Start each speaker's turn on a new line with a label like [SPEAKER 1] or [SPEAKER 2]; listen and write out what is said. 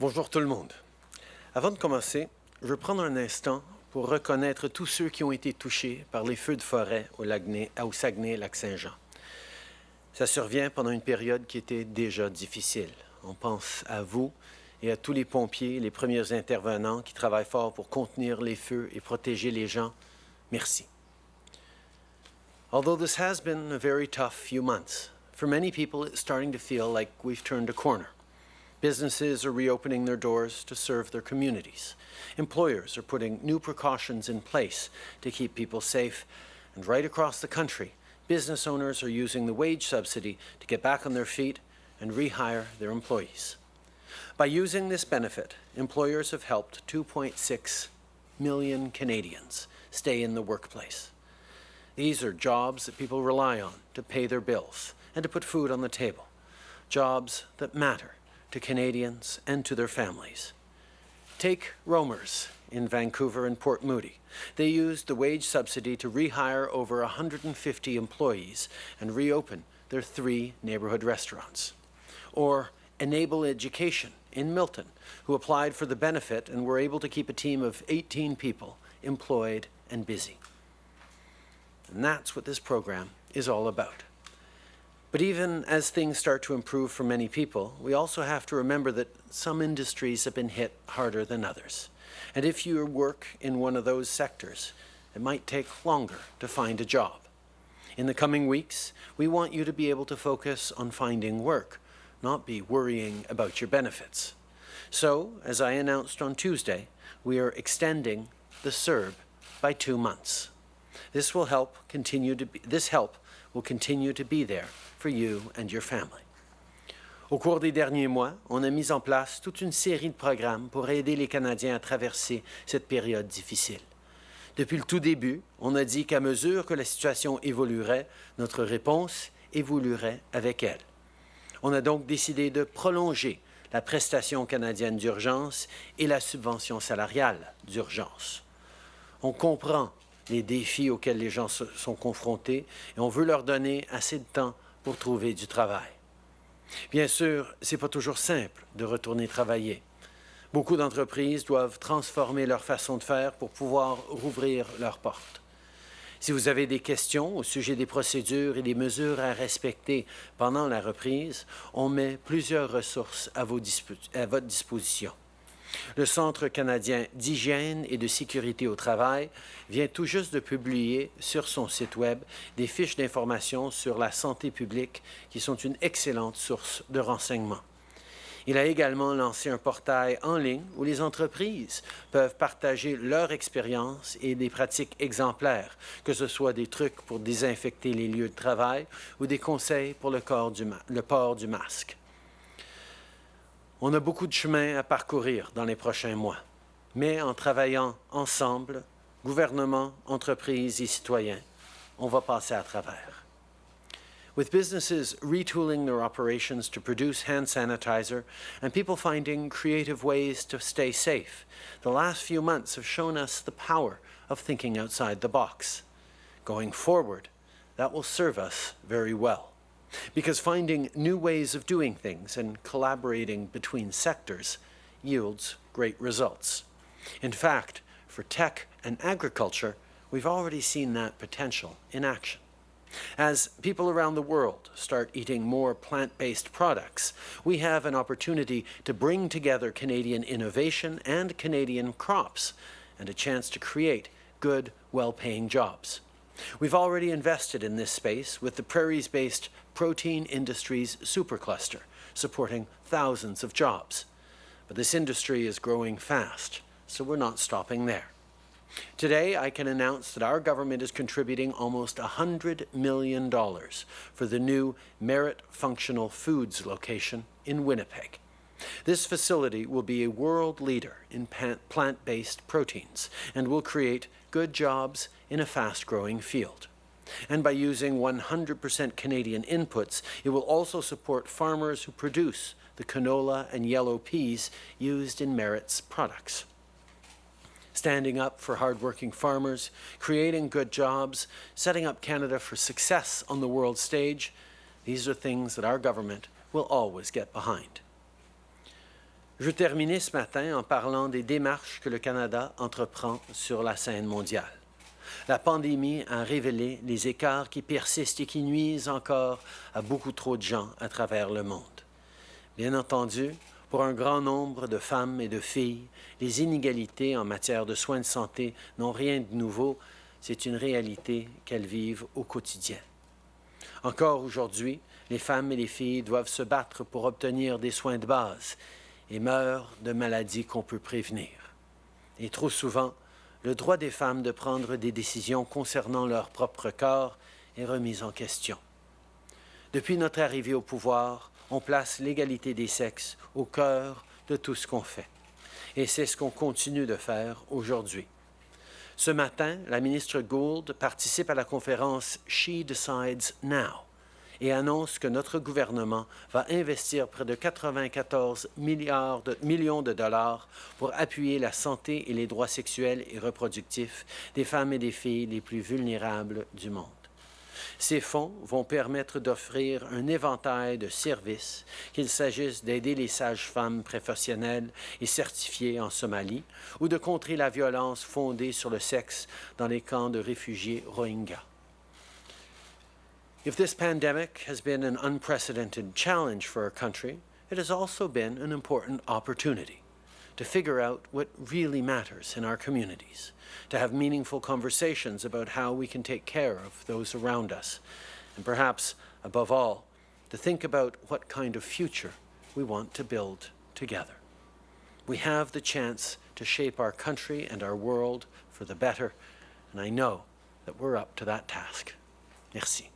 [SPEAKER 1] Bonjour tout le monde. Avant de commencer, je veux prendre un instant pour reconnaître tous ceux qui ont été touchés par les feux de forêt au, au Saguenay-Lac-Saint-Jean. Ça survient pendant une période qui était déjà difficile. On pense à vous et à tous les pompiers, les premiers intervenants qui travaillent fort pour contenir les feux et protéger les gens. Merci. Although this has been a very tough few months, for many people it's starting to feel like we've turned a corner. Businesses are reopening their doors to serve their communities. Employers are putting new precautions in place to keep people safe. And right across the country, business owners are using the wage subsidy to get back on their feet and rehire their employees. By using this benefit, employers have helped 2.6 million Canadians stay in the workplace. These are jobs that people rely on to pay their bills and to put food on the table. Jobs that matter to Canadians and to their families. Take Romer's in Vancouver and Port Moody. They used the wage subsidy to rehire over 150 employees and reopen their three neighborhood restaurants. Or Enable Education in Milton, who applied for the benefit and were able to keep a team of 18 people employed and busy. And that's what this program is all about. But even as things start to improve for many people, we also have to remember that some industries have been hit harder than others. And if you work in one of those sectors, it might take longer to find a job. In the coming weeks, we want you to be able to focus on finding work, not be worrying about your benefits. So, as I announced on Tuesday, we are extending the CERB by two months. This will help continue to be, this help will continue to be there for you and your family. Au cours des derniers mois, on a mis en place toute une série de programmes pour aider les Canadiens à traverser cette période difficile. Depuis le tout début, on a dit qu'à mesure que la situation évoluerait, notre réponse évoluerait avec elle. On a donc décidé de prolonger la prestation canadienne d'urgence et la subvention salariale d'urgence. On comprend les défis auxquels les gens sont confrontés et on veut leur donner assez de temps pour trouver du travail. Bien sûr, ce n'est pas toujours simple de retourner travailler. Beaucoup d'entreprises doivent transformer leur façon de faire pour pouvoir rouvrir leurs portes. Si vous avez des questions au sujet des procédures et des mesures à respecter pendant la reprise, on met plusieurs ressources à, à votre disposition. Le Centre canadien d'hygiène et de sécurité au travail vient tout juste de publier sur son site Web des fiches d'information sur la santé publique qui sont une excellente source de renseignements. Il a également lancé un portail en ligne où les entreprises peuvent partager leur expérience et des pratiques exemplaires, que ce soit des trucs pour désinfecter les lieux de travail ou des conseils pour le, port du masque. On a beaucoup de chemin à parcourir dans les prochains mois, mais en travaillant ensemble, gouvernement, entreprises et citoyens, on va passer à travers. With businesses retooling their operations to produce hand sanitizer and people finding creative ways to stay safe, the last few months have shown us the power of thinking outside the box. Going forward, that will serve us very well because finding new ways of doing things and collaborating between sectors yields great results. In fact, for tech and agriculture, we've already seen that potential in action. As people around the world start eating more plant-based products, we have an opportunity to bring together Canadian innovation and Canadian crops and a chance to create good, well-paying jobs. We've already invested in this space with the prairies-based Protein Industries Supercluster, supporting thousands of jobs. But this industry is growing fast, so we're not stopping there. Today, I can announce that our government is contributing almost $100 million for the new Merit Functional Foods location in Winnipeg. This facility will be a world leader in plant-based proteins and will create good jobs in a fast-growing field. And by using 100% Canadian inputs, it will also support farmers who produce the canola and yellow peas used in Merit's products. Standing up for hardworking farmers, creating good jobs, setting up Canada for success on the world stage, these are things that our government will always get behind. Je terminer ce matin en parlant des démarches que le Canada entreprend sur la scène mondiale. La pandémie a révélé les écarts qui persistent et qui nuisent encore à beaucoup trop de gens à travers le monde. Bien entendu, pour un grand nombre de femmes et de filles, les inégalités en matière de soins de santé n'ont rien de nouveau, c'est une réalité qu'elles vivent au quotidien. Encore aujourd'hui, les femmes et les filles doivent se battre pour obtenir des soins de base et meurent de maladies qu'on peut prévenir. Et trop souvent, le droit des femmes de prendre des décisions concernant leur propre corps est remis en question. Depuis notre arrivée au pouvoir, on place l'égalité des sexes au cœur de tout ce qu'on fait. Et c'est ce qu'on continue de faire aujourd'hui. Ce matin, la ministre Gould participe à la conférence She Decides Now et annonce que notre gouvernement va investir près de 94 milliards de, millions de dollars pour appuyer la santé et les droits sexuels et reproductifs des femmes et des filles les plus vulnérables du monde. Ces fonds vont permettre d'offrir un éventail de services, qu'il s'agisse d'aider les sages-femmes professionnelles et certifiées en Somalie ou de contrer la violence fondée sur le sexe dans les camps de réfugiés Rohingyas. If this pandemic has been an unprecedented challenge for our country, it has also been an important opportunity to figure out what really matters in our communities, to have meaningful conversations about how we can take care of those around us, and perhaps, above all, to think about what kind of future we want to build together. We have the chance to shape our country and our world for the better, and I know that we're up to that task. Merci.